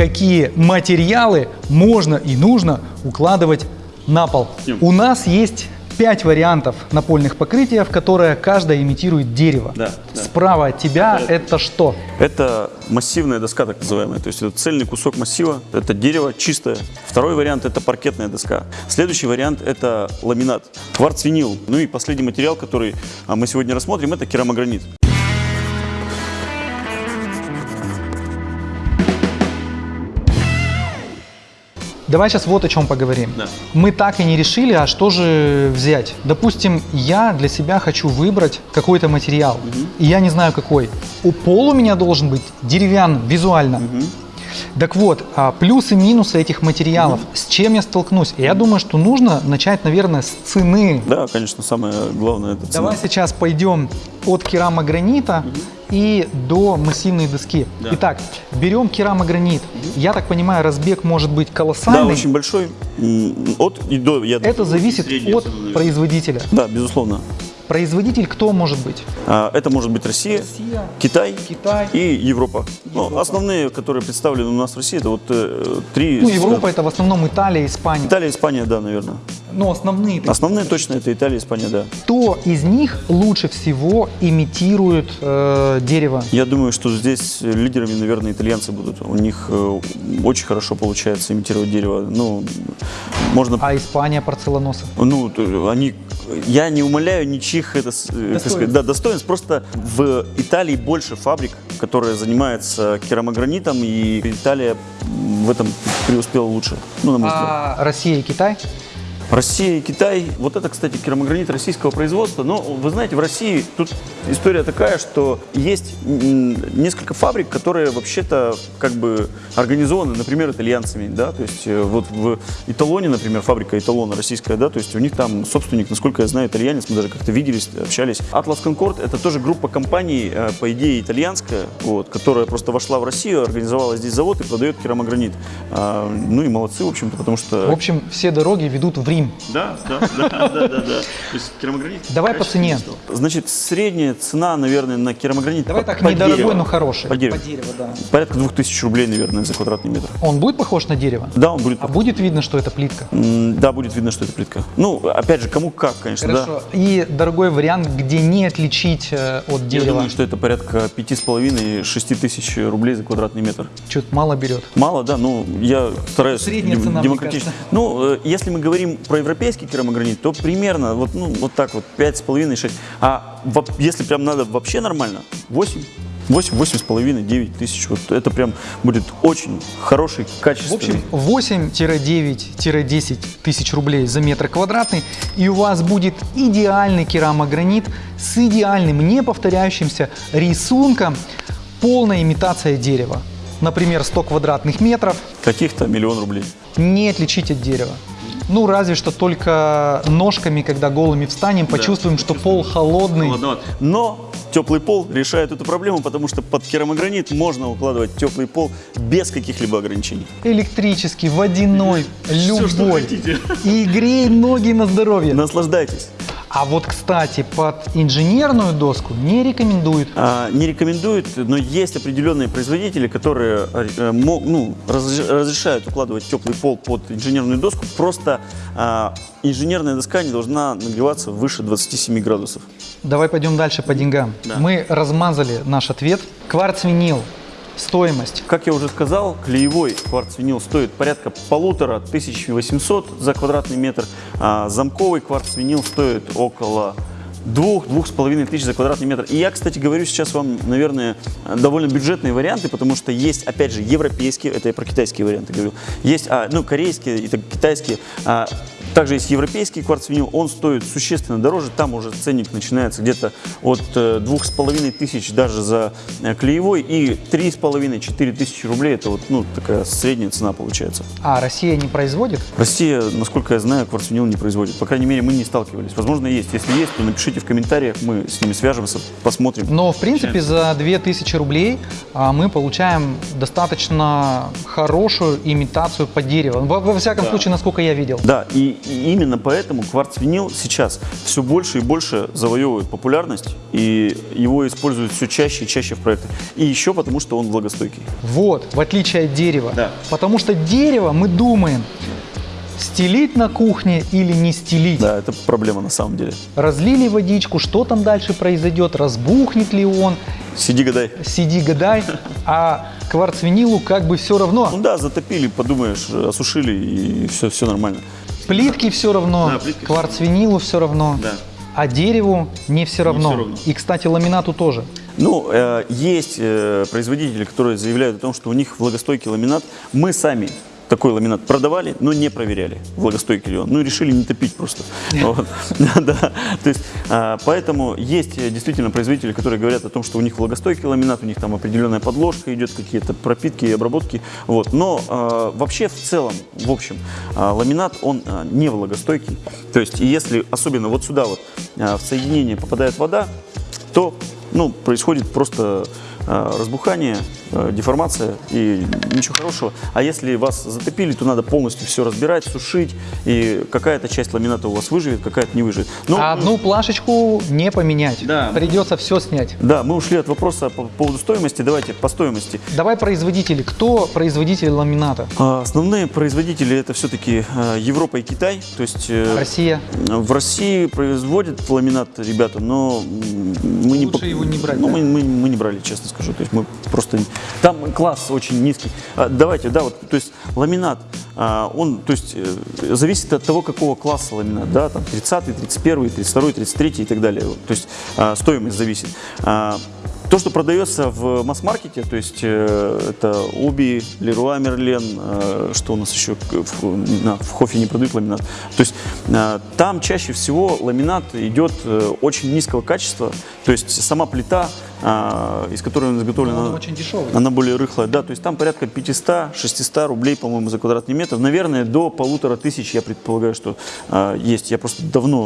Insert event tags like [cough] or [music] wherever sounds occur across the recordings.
какие материалы можно и нужно укладывать на пол. У нас есть пять вариантов напольных покрытия, в которые каждая имитирует дерево. Да, да. Справа от тебя это что? Это массивная доска, так называемая. То есть это цельный кусок массива, это дерево чистое. Второй вариант это паркетная доска. Следующий вариант это ламинат, кварц-винил. Ну и последний материал, который а, мы сегодня рассмотрим, это керамогранит. Давай сейчас вот о чем поговорим. Да. Мы так и не решили, а что же взять. Допустим, я для себя хочу выбрать какой-то материал, и я не знаю какой. У пол у меня должен быть деревянным, визуально. Так вот, а, плюсы и минусы этих материалов, с чем я столкнусь? Я думаю, что нужно начать, наверное, с цены. Да, конечно, самое главное это цена. Давай сейчас пойдем от керамогранита и до массивной доски. Да. Итак, берем керамогранит. Я так понимаю, разбег может быть Да, колоссальный. очень большой. От и до. Я Это зависит Средняя от цена, производителя. Да, безусловно. Производитель кто может быть? А, Это может быть Россия, Россия, Китай, Китай. и Европа. Ну, Европа. основные, которые представлены у нас в России, это вот э, три. Ну, Европа это в основном Италия, Испания. Италия, Испания, да, наверное. Ну, основные. такие. Основные точно это Италия, Испания, да. Кто из них лучше всего имитирует э, дерево? Я думаю, что здесь лидерами, наверное, итальянцы будут. У них э, очень хорошо получается имитировать дерево. Ну, можно А Испания порцеланоса? Ну, то- они, я не умоляю ничьих это, э, сказать, да, достоинств. Просто в Италии больше фабрик, которые занимаются керамогранитом, и Италия в этом преуспела лучше. Ну, на мой взгляд. А Россия и Китай? Россия и Китай, вот это, кстати, керамогранит российского производства, но вы знаете, в России тут история такая, что есть несколько фабрик, которые вообще-то как бы организованы, например, итальянцами, да, то есть э, вот в Италоне, например, фабрика Италона российская, да, то есть у них там собственник, насколько я знаю, итальянец, мы даже как-то виделись, общались. Atlas Concord это тоже группа компаний, э, по идее, итальянская, вот, которая просто вошла в Россию, организовала здесь завод и продает керамогранит. А, ну и молодцы, в общем-то, потому что... В общем, все дороги ведут в Рим. Да, да, да, да, да, да. То есть керамогранит. Давай по цене. Значит, средняя цена, наверное, на керамогранит. Давай по- так, по недорогой, дереву. но хороший. По дереву. дерево, да. Порядка 2000 рублей, наверное, за квадратный метр. Он будет похож на дерево? Да, он будет. А будет видно, что это плитка? Да, будет видно, что это плитка. Ну, опять же, кому как, конечно, Хорошо. И дорогой вариант, где не отличить э, от да. Я дерева. думаю, что это порядка пяти с половиной шести тысяч рублей за квадратный метр. Чуть мало берет. Мало, да, ну я стараюсь Средняя цена, демократично. Ну, э, если мы говорим про европейский керамогранит, то примерно вот, ну, вот так вот, 5,5-6. А если прям надо вообще нормально, 8. 8, 8,5, 9 тысяч. Вот это прям будет очень хороший, В качественный. общем, 8-9-10 тысяч рублей за метр квадратный, и у вас будет идеальный керамогранит с идеальным, не повторяющимся рисунком, полная имитация дерева. Например, 100 квадратных метров, каких-то миллион рублей. не отличить от дерева. Ну, разве что только ножками, когда голыми встанем, почувствуем, что пол холодный. Холодновато. Но теплый пол решает эту проблему, потому что под керамогранит можно укладывать теплый пол без каких-либо ограничений. Электрический, водяной, Всё, что любой. хотите. И грей ноги на здоровье. Наслаждайтесь. А вот, кстати, под инженерную доску не рекомендуют. А, Не рекомендуют, но есть определенные производители, которые э, ну, раз- разрешают укладывать теплый пол под инженерную доску. Просто а, инженерная доска не должна нагреваться выше 27 градусов. Давай пойдем дальше по деньгам. Да. Мы размазали наш ответ. Кварц-винил. Стоимость. Как я уже сказал, клеевой кварц-винил стоит порядка полутора тысяч восемьсот за квадратный метр, а замковый кварц-винил стоит около двух, двух с половиной тысяч за квадратный метр. И я, кстати, говорю сейчас вам, наверное, довольно бюджетные варианты, потому что есть, опять же, европейские, это я про китайские варианты говорю, есть, а, ну, корейские и так, китайские, а, также есть европейский кварц-винил, он стоит существенно дороже, там уже ценник начинается где-то от э, двух с половиной тысяч даже за э, клеевой и три с половиной, четыре тысячи рублей, это вот, ну, такая средняя цена получается. А Россия не производит? Россия, насколько я знаю, кварцвинил не производит. По крайней мере, мы не сталкивались. Возможно, есть. Если есть, то напишите в комментариях, мы с ними свяжемся, посмотрим. Но, в принципе, за 2000 рублей а, мы получаем достаточно хорошую имитацию под дерево. Во, во всяком Да. случае, насколько я видел. Да, и и именно поэтому кварц-винил сейчас все больше и больше завоевывает популярность, и его используют все чаще и чаще в проектах. И еще потому, что он влагостойкий. Вот, в отличие от дерева. Да. Потому что дерево мы думаем, стелить на кухне или не стелить. Да, это проблема на самом деле. Разлили водичку, что там дальше произойдет, разбухнет ли он, Сиди, гадай. сиди гадай, а кварцвинилу как бы все равно. Ну да, затопили, подумаешь, осушили, и все, все нормально. Плитки все равно, Да, плитки кварцвинилу все равно, Да. а дереву не все равно. всё равно. И, кстати, ламинату тоже. Ну, э, есть э, производители, которые заявляют о том, что у них влагостойкий ламинат. Мы сами такой ламинат продавали, но не проверяли, влагостойкий ли он. Ну, решили не топить просто. Вот. [laughs] Да, то есть, а, поэтому есть э, действительно производители, которые говорят о том, что у них влагостойкий ламинат, у них там определенная подложка идет, какие-то пропитки и обработки. Вот. Но а, вообще в целом, в общем, а, ламинат, он не влагостойкий. То есть, если особенно вот сюда вот в соединение попадает вода, то ну, происходит просто разбухание, э, деформация и ничего хорошего. А если вас затопили, то надо полностью все разбирать, сушить, и какая-то часть ламината у вас выживет, какая-то не выживет. Ну, а одну плашечку не поменять. Да. Придется все снять. Да, мы ушли от вопроса по поводу стоимости. Давайте по стоимости. Давай производители. Кто производитель ламината? А, Основные производители это все-таки Европа и Китай. То есть э, Россия. В России производят ламинат ребята, но мы не Лучше его не брать, Ну, да? мы, мы- мы не брали, честно скажу. То есть мы просто там класс очень низкий. А, давайте, да, вот, то есть ламинат, а, он, то есть э, зависит от того, какого класса ламинат, да, там 30, 31, 32, 33 и так далее. То есть а, стоимость зависит. То, что продается в масс-маркете, то есть э, это Уби, Леруа Мерлен, э, что у нас еще в, на- в Хофе не продают ламинат. То есть э, там чаще всего ламинат идет э, очень низкого качества, то есть сама плита, э, из которой он изготовлен, Он она- очень она более рыхлая, да, то есть там порядка 500-600 рублей, по-моему, за квадратный метр. Наверное, до полутора тысяч, я предполагаю, что э, есть. Я просто давно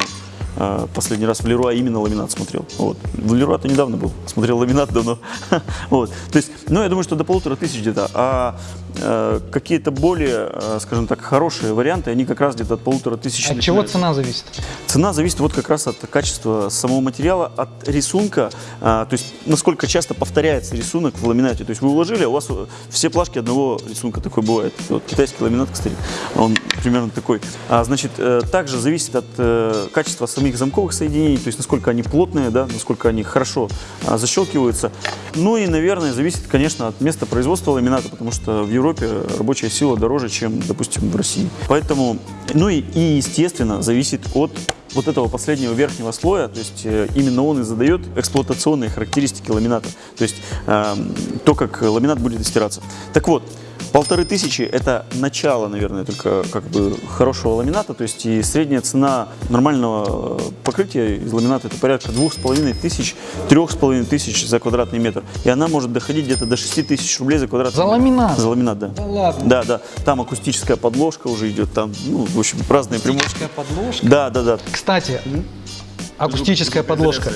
последний раз в Леруа именно ламинат смотрел. Вот. В Леруа-то недавно был, смотрел ламинат давно. [laughs] вот. То есть, ну, я думаю, что до полутора тысяч где-то. А э, какие-то более, э, скажем так, хорошие варианты, они как раз где-то от полутора тысяч От чего начинаются. цена зависит? Цена зависит вот как раз от качества самого материала, от рисунка, а, то есть насколько часто повторяется рисунок в ламинате. То есть вы уложили, а у вас э, все плашки одного рисунка такой бывает. Вот китайский ламинат, кстати, он примерно такой. А, значит, э, также зависит от э, качества самих замковых соединений, то есть насколько они плотные, да, насколько они хорошо а, защелкиваются. Ну и, наверное, зависит, конечно, от места производства ламината, потому что в Европе рабочая сила дороже, чем, допустим, в России. Поэтому, ну и, и естественно, зависит от вот этого последнего верхнего слоя, то есть э, именно он и задает эксплуатационные характеристики ламината, то есть эм, то, как ламинат будет стираться. Так вот, полторы тысячи – это начало, наверное, только как бы хорошего ламината, то есть и средняя цена нормального э, покрытия из ламината – это порядка двух с половиной тысяч, трех с половиной тысяч за квадратный метр, и она может доходить где-то до шести тысяч рублей за квадратный За метр. ламинат? За ламинат, да. Да ладно. Да, да, там акустическая подложка уже идет, там, ну, в общем, разные примочки. Акустическая подложка. Да, да, да. Кстати, акустическая подложка.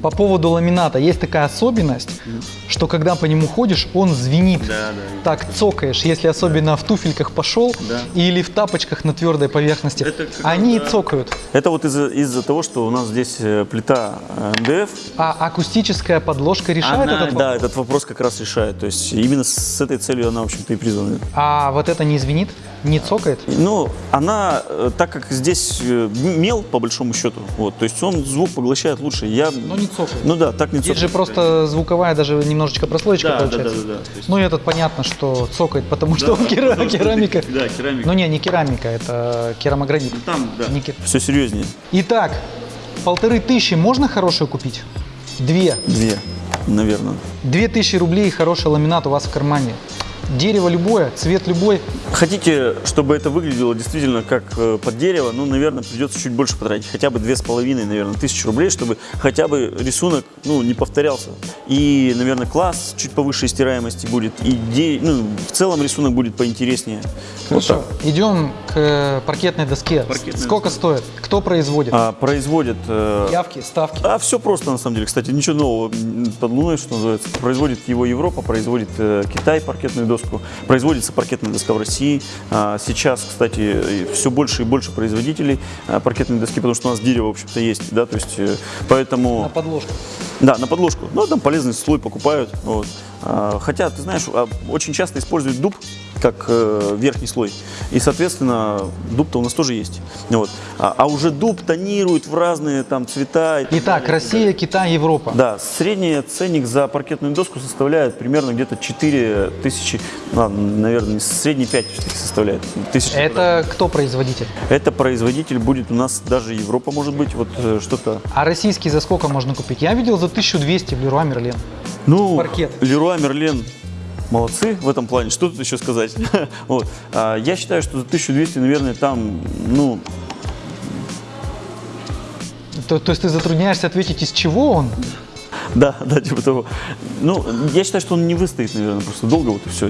По поводу ламината есть такая особенность, что когда по нему ходишь, он звенит. Да, да. Так цокаешь, если особенно в туфельках пошел Да. или в тапочках на твердой поверхности. Это как Они да. цокают. Это вот из-за из того, что у нас здесь э, плита э, МДФ. А акустическая подложка решает Она, этот да, вопрос? этот вопрос как раз решает. То есть именно с этой целью она, в общем-то, и призвана. А вот это не звенит? Не цокает? Ну, она, э, так как здесь мел, по большому счету, вот, то есть он звук поглощает лучше. Я, Но не цокает. ну да, так не Здесь же цокает. просто звуковая даже немножечко прослоечка Да, да, получается. да, да, да. То есть- Ну и этот понятно, что цокает, потому что он кера- потому что керамика. это- Да, керамика. Ну не, не керамика, это керамогранит. Там, да. Не Все серьезнее. Итак, полторы тысячи можно хорошую купить? Две. Две, наверное. Две тысячи рублей и хороший ламинат у вас в кармане. Дерево любое, цвет любой. Хотите, чтобы это выглядело действительно как э, под дерево, ну, наверное, придется чуть больше потратить. Хотя бы две с половиной, наверное, тысячи рублей, чтобы хотя бы рисунок, ну, не повторялся. И, наверное, класс чуть повыше стираемости будет. И де- ну, в целом рисунок будет поинтереснее. Вот Хорошо, идем к э, паркетной доске. Паркетная Сколько стоит? Кто производит? А, производит... э, Явки, ставки. А все просто на самом деле. Кстати, ничего нового под луной, что называется. Производит его Европа, производит э, Китай паркетную доску, производится паркетная доска в России. А, сейчас, кстати, все больше и больше производителей а, паркетной доски, потому что у нас дерево, в общем-то, есть, да, то есть, э, поэтому... На подложку. Да, на подложку. Ну, там полезный слой покупают. Вот. А, Хотя, ты знаешь, а, очень часто используют дуб как э, верхний слой. И, соответственно, дуб-то у нас тоже есть. Вот. А, а уже дуб тонирует в разные там цвета. Итак. Россия, Китай, Европа. Да, средний ценник за паркетную доску составляет примерно где-то 4 тысячи, ладно, наверное, средний 5 все-таки составляет. Тысячи Это кто производитель? Это производитель будет у нас даже Европа, может быть, вот э, что-то. А российский за сколько можно купить? Я видел за 1200 в Леруа Мерлен. Ну, Паркет. Леруа Мерлен молодцы в этом плане. Что тут еще сказать? [laughs] вот. А, я считаю, что за 1200, наверное, там, ну, То, то есть ты затрудняешься ответить, из чего он? [laughs] Да, да, типа того. Ну, я считаю, что он не выстоит, наверное, просто долго, вот и все.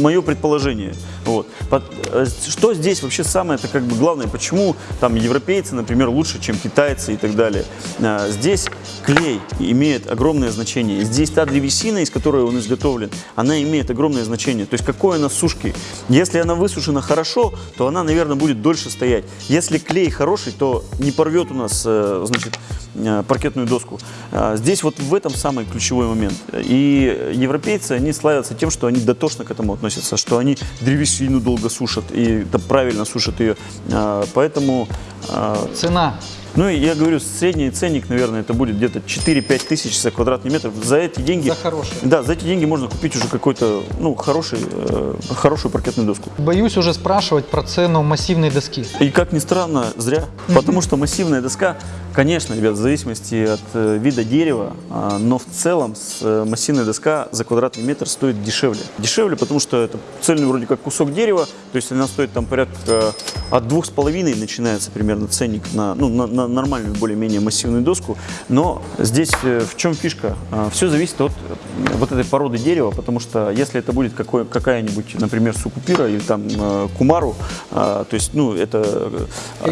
Мое предположение. Вот. Под- э, Что здесь вообще самое, это как бы главное, почему там европейцы, например, лучше, чем китайцы и так далее. А, Здесь клей имеет огромное значение. Здесь та древесина, из которой он изготовлен, она имеет огромное значение. То есть какой она сушки. Если она высушена хорошо, то она, наверное, будет дольше стоять. Если клей хороший, то не порвет у нас, э, значит, э, паркетную доску. А, Здесь вот в этом самый ключевой момент. И европейцы, они славятся тем, что они дотошно к этому относятся, что они древесину долго сушат и правильно сушат ее. А, Поэтому а, Цена. Ну, и я говорю, средний ценник, наверное, это будет где-то 4-5 тысяч за квадратный метр. За эти деньги... За хорошие. Да, за эти деньги можно купить уже какой-то, ну, хороший, э, хорошую паркетную доску. Боюсь уже спрашивать про цену массивной доски. И как ни странно, зря. Потому что массивная доска, конечно, ребят, в зависимости от э, вида дерева, а, но в целом с, э, массивная доска за квадратный метр стоит дешевле. Дешевле, потому что это цельный вроде как кусок дерева, то есть она стоит там порядка от двух с половиной начинается примерно ценник на, ну, на, на нормальную более-менее массивную доску. Но здесь э, в чем фишка? Все зависит от э, вот этой породы дерева, потому что если это будет какая-нибудь, например, сукупира или там э, кумару, а, то есть, ну, это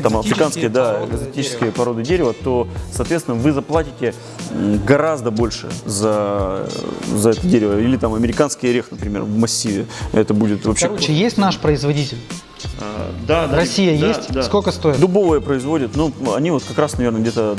там африканские, да, экзотические породы дерева, то, соответственно, вы заплатите гораздо больше за, за это дерево. Или там американский орех, например, в массиве. Это будет вообще... Короче, есть наш производитель? А, да, да, Россия да, есть? да. Сколько стоит? Дубовые производят, ну, они вот как раз, наверное, где-то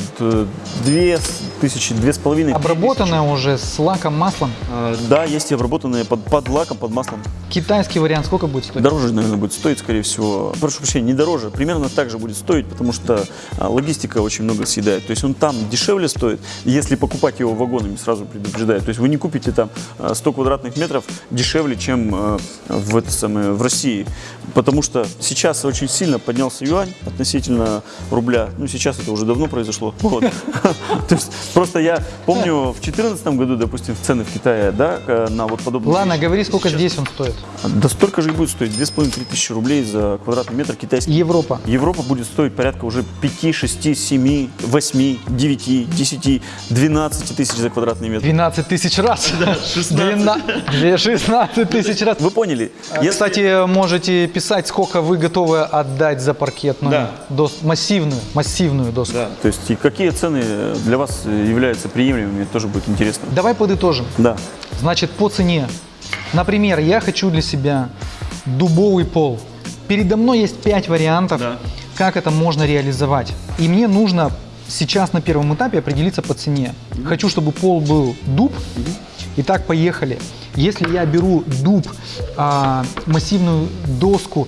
две с- тысячи, две с половиной. Обработанная уже с лаком, маслом. А, Да, есть и обработанные под, под лаком, под маслом. Китайский вариант сколько будет стоить? Дороже, наверное, будет стоить, скорее всего. Прошу прощения, не дороже, примерно так же будет стоить, потому что а, логистика очень много съедает. То есть он там дешевле стоит, если покупать его вагонами, сразу предупреждаю. То есть вы не купите там а, 100 квадратных метров дешевле, чем в, это самое, в России. Потому что сейчас очень сильно поднялся юань относительно рубля. Ну, сейчас это уже давно произошло. Вот. [laughs] То есть просто я помню в 2014 году, допустим, цены в Китае, да, э, на вот подобные Ладно, говори, сколько здесь он стоит. Да столько же и будет стоить, 2,5-3 тысячи рублей за квадратный метр китайский. Европа. Европа будет стоить порядка уже 5, 6, 7, 8, 9, 10, 12 тысяч за квадратный метр. 12 тысяч раз. [laughs] Да, 16 тысяч раз. Вы поняли? Если- Кстати, можете писать, сколько вы готовы отдать за паркетную Да. дос- массивную, массивную доску. Да, то есть и какие цены для вас являются приемлемыми, тоже будет интересно. Давай подытожим. Да. Значит, по цене. Например, я хочу для себя дубовый пол. Передо мной есть 5 вариантов, Да. как это можно реализовать. И мне нужно сейчас на первом этапе определиться по цене. Хочу, чтобы пол был дуб. Итак, поехали. Если я беру дуб, а, массивную доску,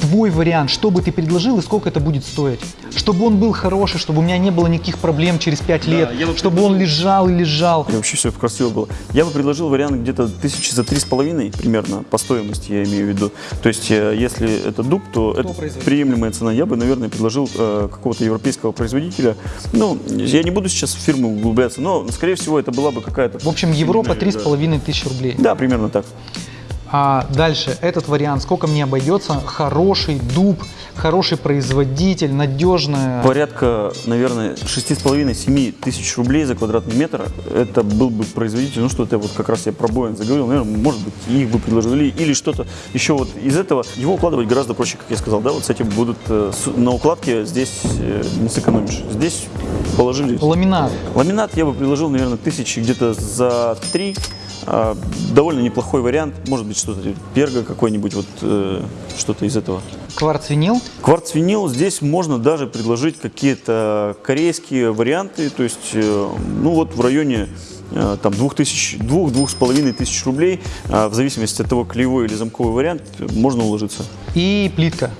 твой вариант, что бы ты предложил и сколько это будет стоить? Чтобы он был хороший, чтобы у меня не было никаких проблем через 5 лет, я бы чтобы он лежал и лежал. И вообще все красиво было. Я бы предложил вариант где-то тысячи за три с половиной примерно по стоимости, я имею в виду. То есть, э, если это дуб, то это производитель? приемлемая цена. Я бы, наверное, предложил э, какого-то европейского производителя. Ну, я не буду сейчас в фирму углубляться, но, скорее всего, это была бы какая-то... В общем, Европа Да. 3,5 тысячи рублей. Да, примерно так. А дальше этот вариант, сколько мне обойдется? Хороший дуб, хороший производитель, надежная. Порядка, наверное, 6,5-7 тысяч рублей за квадратный метр. Это был бы производитель, ну что-то вот как раз я про Боин заговорил, наверное, может быть, их бы предложили или что-то еще вот из этого. Его укладывать гораздо проще, как я сказал, да, вот с этим будут э, на укладке здесь э, не сэкономишь. Здесь положили Ламинат. Ламинат я бы предложил, наверное, тысячи где-то за три. А, довольно неплохой вариант. Может быть, что-то перго какой-нибудь, вот э, что-то из этого. Кварц-винил. Кварц-винил здесь можно даже предложить какие-то корейские варианты, то есть, э, ну вот в районе э, там двух тысяч, двух, двух с половиной тысяч рублей, а, в зависимости от того, клеевой или замковый вариант, э, можно уложиться. И плитка.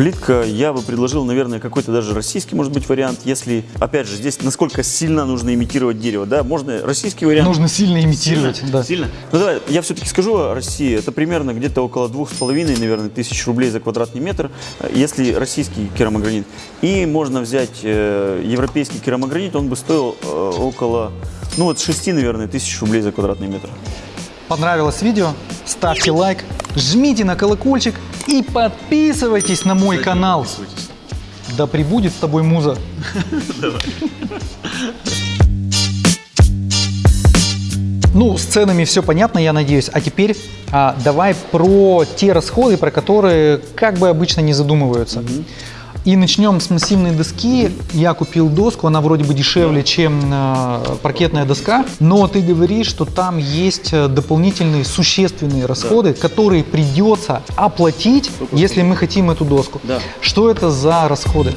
Плитка я бы предложил, наверное, какой-то даже российский, может быть, вариант, если, опять же, здесь насколько сильно нужно имитировать дерево, да, можно российский вариант. Нужно сильно имитировать. Сильно? да. Сильно? Ну давай, я все-таки скажу о России. Это примерно где-то около двух с половиной, наверное, тысяч рублей за квадратный метр, э, если российский керамогранит. И можно взять э, европейский керамогранит, он бы стоил э, около, ну вот 6, наверное, тысяч рублей за квадратный метр. Понравилось видео? Ставьте лайк, жмите на колокольчик и подписывайтесь на мой канал. Да прибудет с тобой муза. Ну, с ценами все понятно, я надеюсь. А теперь а, давай про те расходы, про которые как бы обычно не задумываются. И начнем с массивной доски. Я купил доску, она вроде бы дешевле, чем э, паркетная доска, но ты говоришь, что там есть э, дополнительные существенные расходы, которые придется оплатить, если мы хотим эту доску. Да. Что это за расходы?